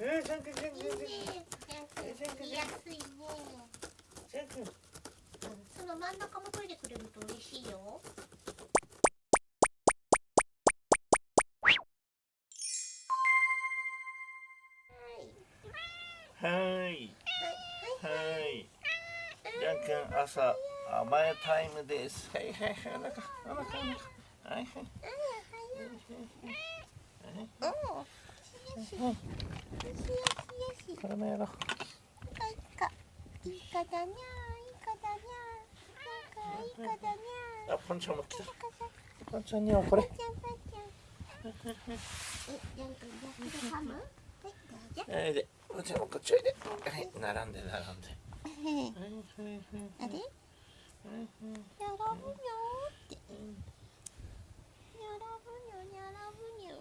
えー、ジャン君ジャンいい君ねジャン君見やすいねジャン君その真ん中も取いでくれると嬉しいよはいはいはいはいジャン朝甘えタイムですはいはいはいお腹お腹お腹はいはいはいうんこれもやろう。いいかいいかいいかだにゃーいいかだにゃーなんかいいかだにゃーあポンちゃんも来た。ポンちゃんにはこれ。パンちゃんパンちゃん。え、ジャン君ジャン君でハムはいどうぞはいでポンちゃんもこっちおいで。はい並んで並んで。あれ？やらぶにょーってやらぶにょやらぶにょ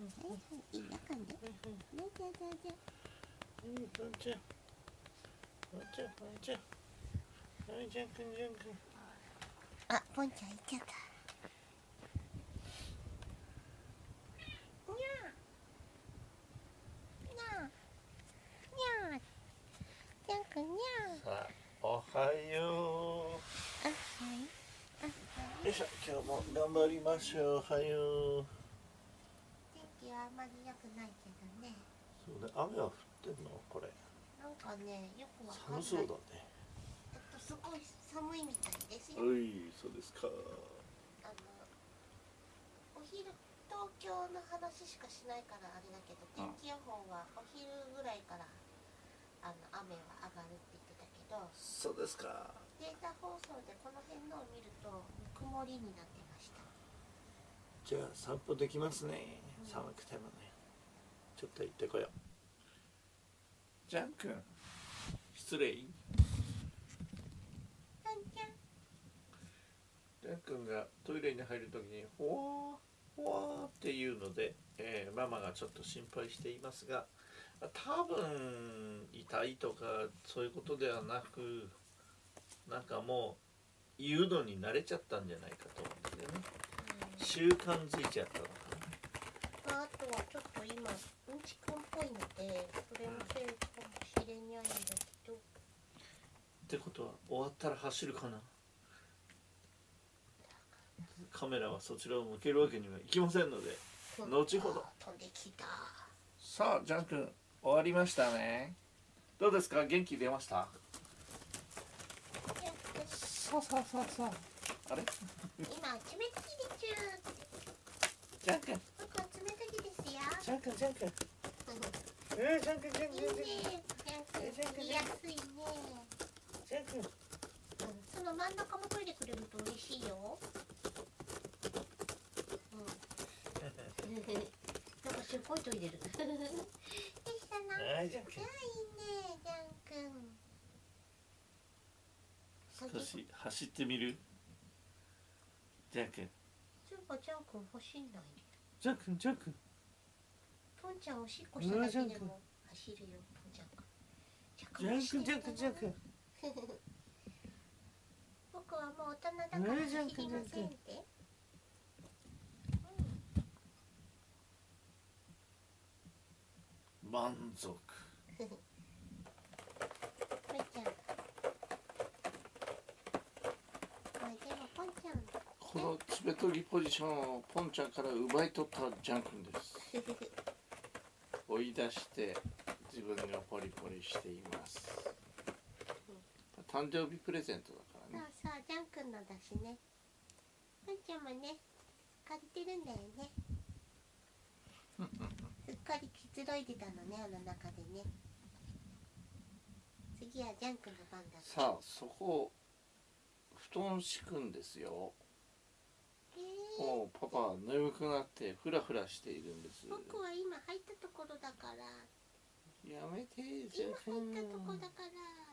いいいいわかんでねじゃじゃじゃうんポンちゃんポンちゃんポンちゃはいジャン君ジャン君あ、ポンちゃん行っちゃったおはよ、いあ、はうよいしょ今日も頑張りましょうおはようはあまり良くないけどね。そうね。雨は降ってんの？これ。なんかね、よくわかんない。寒そうだね。えっと、すごい寒いみたいですよ。おいそうですか。あのお昼東京の話しかしないからあれだけど天気予報はお昼ぐらいからあの雨は上がるって言ってたけど。そうですか。データ放送でこの辺のを見ると曇りになってました。じゃあ散歩できますね寒くてもね。ちょっと行ってこよう。ジャン君失礼。パンちゃんジャン君がトイレに入るときに「ほわーほわー」っていうので、えーママがちょっと心配していますが多分痛いとかそういうことではなくなんかもう言うのに慣れちゃったんじゃないかと思うんですよね。習慣づいちゃったのかちょっと今うんちくんっぽいのでそれのせいかもしれないんだけど。ってことは終わったら走るかな？カメラはそちらを向けるわけにはいきませんので後ほど。飛んできた。さあジャン君終わりましたね。どうですか？元気出ました？よしさあさあさあさああれ？今冷たきでちゅージャン君。僕は冷たきです。よジャン君ジャン君。えー、ジャン君ジャンいい君。ねジャン君。見やすいねジャンその真ん中も取いでくれると嬉しいよ。うん。なんかすっごい研いでる。よしさな。はいジャン君いいねジャン君。少し走ってみる？ジャン君。ジャン君欲しいんないジャン君ジャン君ポンちゃんおしっこしただけでも走るよポンちゃんが。ジャン君ジャン君ジャン君僕はもう大人だから走り君ませんって。満足。ポンちゃん。まあでもポンちゃん。この爪研ぎポジションをポンちゃんから奪い取ったジャン君です 追い出して自分がポリポリしています。誕生日プレゼントだからね。そうそうジャン君のだしね。ポンちゃんもね借りてるんだよね。すっかりくつろいでたのねあの中でね。次はジャン君の番ださあそこ布団敷くんですよ。えーもうパパは眠くなってフラフラしているんです。僕は今入ったところだから。やめて今入ったとこだから